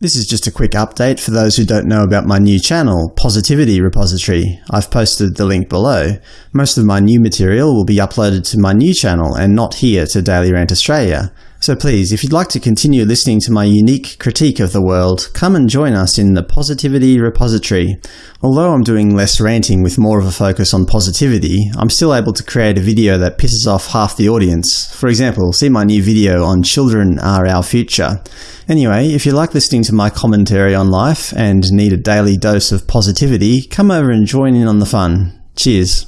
This is just a quick update for those who don't know about my new channel, Positivity Repository. I've posted the link below. Most of my new material will be uploaded to my new channel and not here to Daily Rant Australia. So please, if you'd like to continue listening to my unique critique of the world, come and join us in the Positivity Repository. Although I'm doing less ranting with more of a focus on positivity, I'm still able to create a video that pisses off half the audience. For example, see my new video on Children are our future. Anyway, if you like listening to my commentary on life and need a daily dose of positivity, come over and join in on the fun. Cheers.